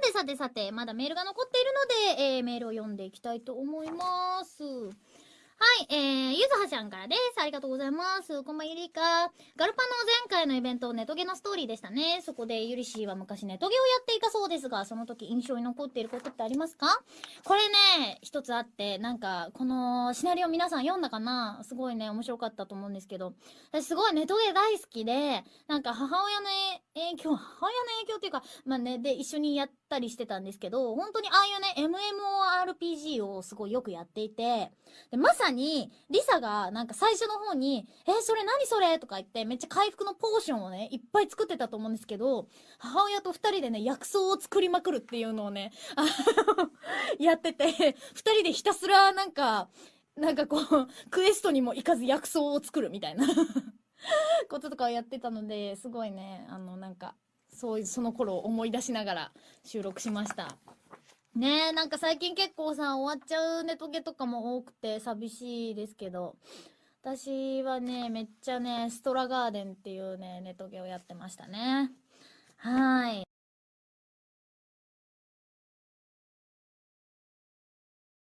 さてさてさて、まだメールが残っているので、えー、メールを読んでいきたいと思います。はい、えー、ゆずはちゃんからです。ありがとうございます。こんばんゆりか。ガルパの前回のイベント、ネトゲのストーリーでしたね。そこでゆりしーは昔ネトゲをやっていたそうですが、その時印象に残っていることってありますか？これね、一つあって、なんか、このシナリオ皆さん読んだかな？すごいね、面白かったと思うんですけど、私すごいネトゲ大好きで、なんか母親の影響、母親の影響っていうか、まあね、で、一緒にやったりしてたんですけど、本当にああいうね、MMORPG をすごいよくやっていて、で、まさに、リサがなんか最初の方に、えー、それ何それとか言って、めっちゃ回復のポーションをね、いっぱい作ってたと思うんですけど、母親と二人でね、薬草を作りまくるっていうのをね、やってて、二人でひたすらなんか、なんかこう、クエストにも行かず薬草を作るみたいな。こととかをやってたので、すごいね、あの、なんか、そういう、その頃を思い出しながら収録しました。ねえ、なんか最近結構さ、終わっちゃうネトゲとかも多くて寂しいですけど、私はね、めっちゃね、ストラガーデンっていうね、ネトゲをやってましたね。はい